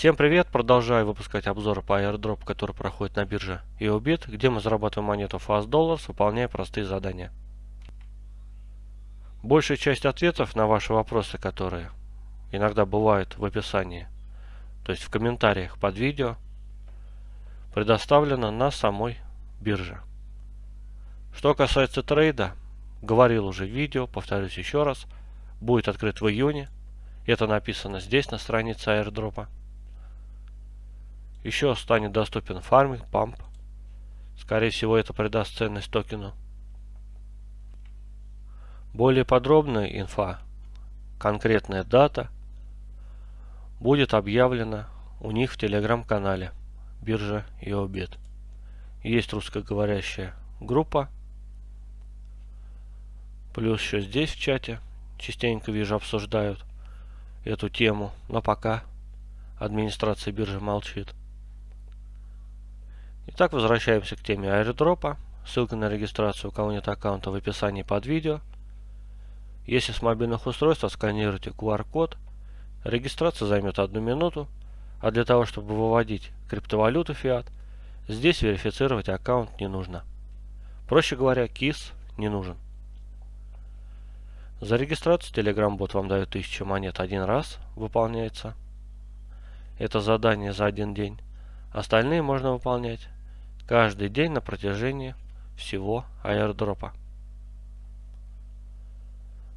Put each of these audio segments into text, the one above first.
Всем привет! Продолжаю выпускать обзоры по airdrop, который проходит на бирже EOBIT, где мы зарабатываем монету Fast Dollars, выполняя простые задания. Большая часть ответов на ваши вопросы, которые иногда бывают в описании, то есть в комментариях под видео, предоставлена на самой бирже. Что касается трейда, говорил уже в видео, повторюсь еще раз, будет открыт в июне. Это написано здесь на странице airdropа. Еще станет доступен фарминг, памп. Скорее всего это придаст ценность токену. Более подробная инфа, конкретная дата, будет объявлена у них в телеграм-канале биржа и обед. Есть русскоговорящая группа. Плюс еще здесь в чате частенько вижу обсуждают эту тему, но пока администрация биржи молчит. Итак, возвращаемся к теме аирдропа. Ссылка на регистрацию, у кого нет аккаунта, в описании под видео. Если с мобильных устройств отсканируйте QR-код, регистрация займет одну минуту, а для того, чтобы выводить криптовалюту фиат, здесь верифицировать аккаунт не нужно. Проще говоря, KYC не нужен. За регистрацию Telegram бот вам дает 1000 монет один раз, выполняется. Это задание за один день. Остальные можно выполнять каждый день на протяжении всего airdrop а.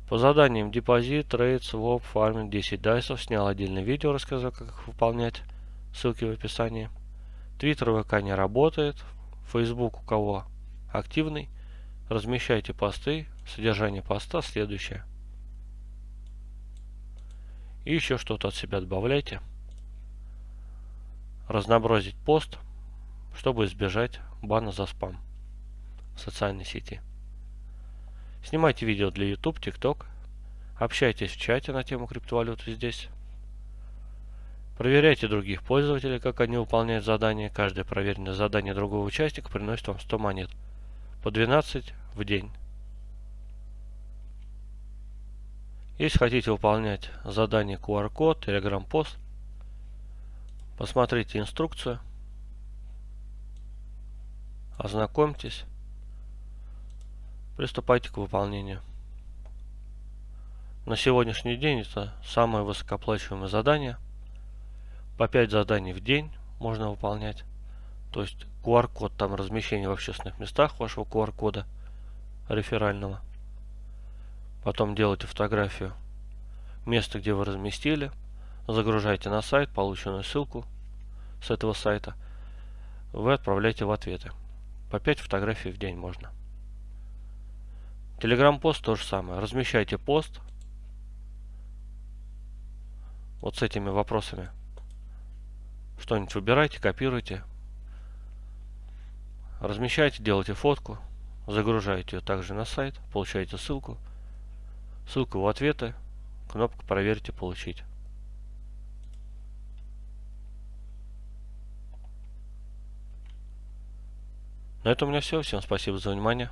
По заданиям депозит, trade, swap, farming, 10 dice ов. Снял отдельное видео, рассказал, как их выполнять. Ссылки в описании. Твиттер ВК не работает. Фейсбук у кого активный. Размещайте посты. Содержание поста следующее. И еще что-то от себя добавляйте. Разнообразить пост чтобы избежать бана за спам в социальной сети. Снимайте видео для YouTube, TikTok. Общайтесь в чате на тему криптовалюты здесь. Проверяйте других пользователей, как они выполняют задания. Каждое проверенное задание другого участника приносит вам 100 монет. По 12 в день. Если хотите выполнять задание QR-код, Telegram-пост, посмотрите инструкцию. Ознакомьтесь. Приступайте к выполнению. На сегодняшний день это самое высокооплачиваемое задание. По 5 заданий в день можно выполнять. То есть QR-код, там размещение в общественных местах вашего QR-кода реферального. Потом делайте фотографию места, где вы разместили. Загружайте на сайт полученную ссылку с этого сайта. Вы отправляете в ответы. По 5 фотографий в день можно. Телеграм-пост то же самое. Размещайте пост. Вот с этими вопросами. Что-нибудь выбирайте, копируйте. Размещайте, делайте фотку. Загружаете ее также на сайт. Получаете ссылку. Ссылку в ответы. Кнопка «Проверьте», «Получить». На этом у меня все. Всем спасибо за внимание.